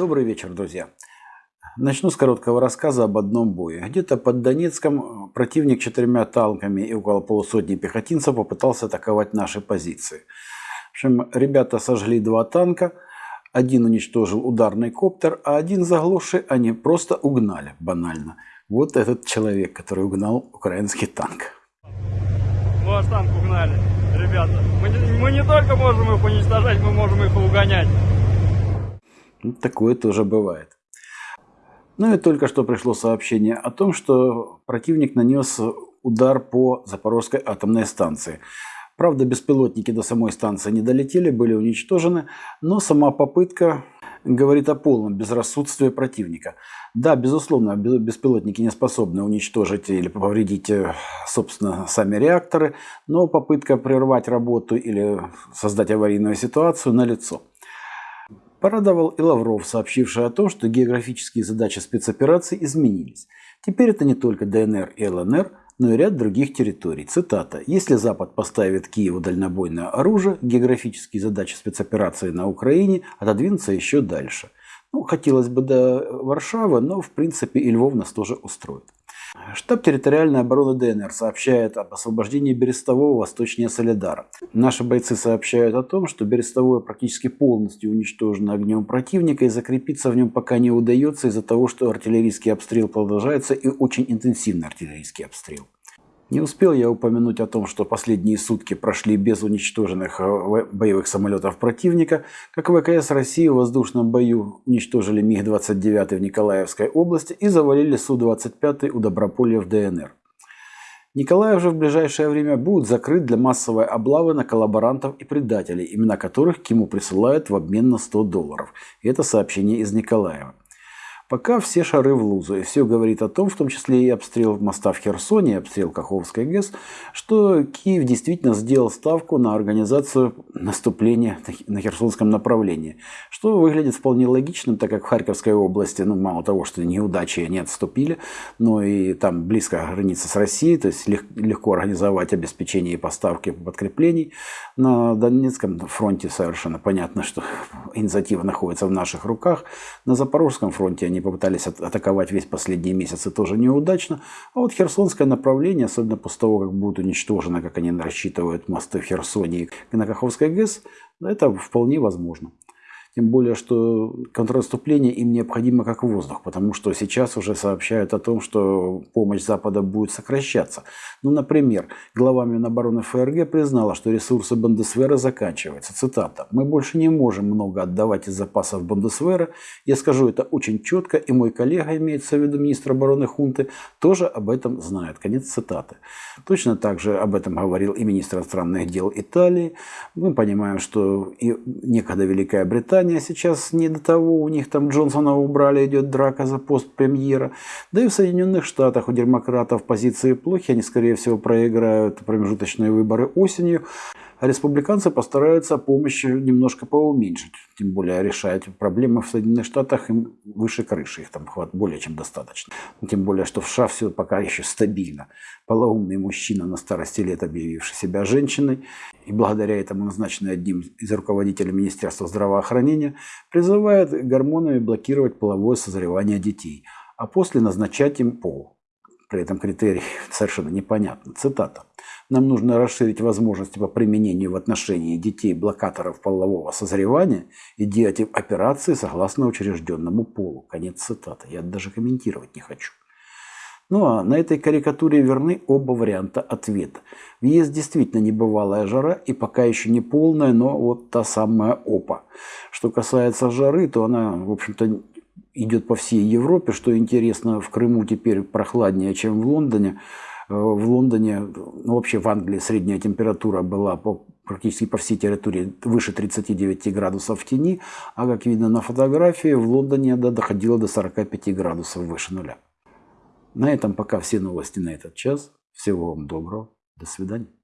Добрый вечер, друзья. Начну с короткого рассказа об одном бое. Где-то под Донецком противник четырьмя танками и около полусотни пехотинцев попытался атаковать наши позиции. В общем, ребята сожгли два танка, один уничтожил ударный коптер, а один заглуши они просто угнали, банально. Вот этот человек, который угнал украинский танк. Ваш танк угнали, ребята. Мы мы не только можем их уничтожать, мы можем их угонять. Такое тоже бывает. Ну и только что пришло сообщение о том, что противник нанес удар по Запорожской атомной станции. Правда, беспилотники до самой станции не долетели, были уничтожены, но сама попытка говорит о полном безрассудстве противника. Да, безусловно, беспилотники не способны уничтожить или повредить, э, собственно, сами реакторы, но попытка прервать работу или создать аварийную ситуацию налицо. Порадовал и Лавров, сообщивший о том, что географические задачи спецопераций изменились. Теперь это не только ДНР и ЛНР, но и ряд других территорий. Цитата. «Если Запад поставит Киеву дальнобойное оружие, географические задачи спецоперации на Украине отодвинутся еще дальше». Ну, хотелось бы до Варшавы, но в принципе и Львов нас тоже устроит. Штаб территориальной обороны ДНР сообщает об освобождении Берестового восточнее Солидара. Наши бойцы сообщают о том, что Берестовое практически полностью уничтожено огнем противника и закрепиться в нем пока не удается из-за того, что артиллерийский обстрел продолжается и очень интенсивный артиллерийский обстрел. Не успел я упомянуть о том, что последние сутки прошли без уничтоженных э, боевых самолетов противника, как ВКС России в воздушном бою уничтожили МиГ-29 в Николаевской области и завалили Су-25 у Доброполья в ДНР. Николаев же в ближайшее время будет закрыт для массовой облавы на коллаборантов и предателей, имена которых Киму присылают в обмен на 100 долларов. Это сообщение из Николаева. Пока все шары в лузу, и все говорит о том, в том числе и обстрел моста в Херсоне, и обстрел Каховской ГЭС, что Киев действительно сделал ставку на организацию наступления на Херсонском направлении, что выглядит вполне логичным, так как в Харьковской области, ну, мало того, что неудачи не отступили, но и там близко граница с Россией, то есть легко организовать обеспечение и поставки подкреплений. На Донецком фронте совершенно понятно, что инициатива находится в наших руках. На Запорожском фронте они попытались атаковать весь последние месяцы тоже неудачно. А вот Херсонское направление, особенно после того, как будет уничтожено, как они рассчитывают, мосты в Херсоне и на Каховской ГЭС, это вполне возможно. Тем более, что контрнаступление им необходимо как воздух, потому что сейчас уже сообщают о том, что помощь Запада будет сокращаться. Ну, например, глава Минобороны ФРГ признала, что ресурсы Бундесвера заканчиваются. Цитата. «Мы больше не можем много отдавать из запасов Бундесвера. Я скажу это очень четко, и мой коллега, имеется в виду министр обороны Хунты, тоже об этом знает». Конец цитаты. Точно так же об этом говорил и министр иностранных дел Италии. Мы понимаем, что и некогда Великая Британия Британия сейчас не до того, у них там Джонсона убрали, идет драка за пост премьера. Да и в Соединенных Штатах у демократов позиции плохи, они скорее всего проиграют промежуточные выборы осенью. А республиканцы постараются помощь немножко поуменьшить. Тем более решать проблемы в Соединенных Штатах им выше крыши. Их там хват более чем достаточно. Тем более, что в США все пока еще стабильно. Полоумный мужчина на старости лет, объявивший себя женщиной, и благодаря этому назначенный одним из руководителей Министерства здравоохранения, призывает гормонами блокировать половое созревание детей, а после назначать им пол. При этом критерий совершенно непонятно. Цитата. Нам нужно расширить возможности по применению в отношении детей блокаторов полового созревания и делать операции согласно учрежденному полу. Конец цитаты. Я даже комментировать не хочу. Ну а на этой карикатуре верны оба варианта ответа. В ЕС действительно небывалая жара и пока еще не полная, но вот та самая ОПА. Что касается жары, то она, в общем-то, идет по всей Европе. Что интересно, в Крыму теперь прохладнее, чем в Лондоне. Э, в Лондоне, ну вообще в Англии средняя температура была по, практически по всей территории выше 39 градусов в тени, а как видно на фотографии, в Лондоне да, доходило до 45 градусов выше нуля. На этом пока все новости на этот час. Всего вам доброго. До свидания.